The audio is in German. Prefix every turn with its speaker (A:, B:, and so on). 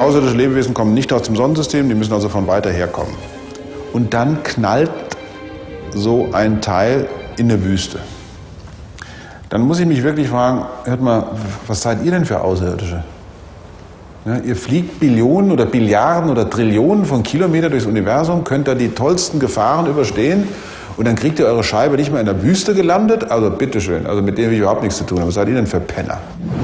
A: Außerirdische Lebewesen kommen nicht aus dem Sonnensystem, die müssen also von weiter her kommen. Und dann knallt so ein Teil in eine Wüste. Dann muss ich mich wirklich fragen, hört mal, was seid ihr denn für Außerirdische? Ja, ihr fliegt Billionen oder Billiarden oder Trillionen von Kilometern durchs Universum, könnt da die tollsten Gefahren überstehen und dann kriegt ihr eure Scheibe nicht mehr in der Wüste gelandet? Also bitteschön, also mit dem habe ich überhaupt nichts zu tun. Was seid ihr denn für Penner?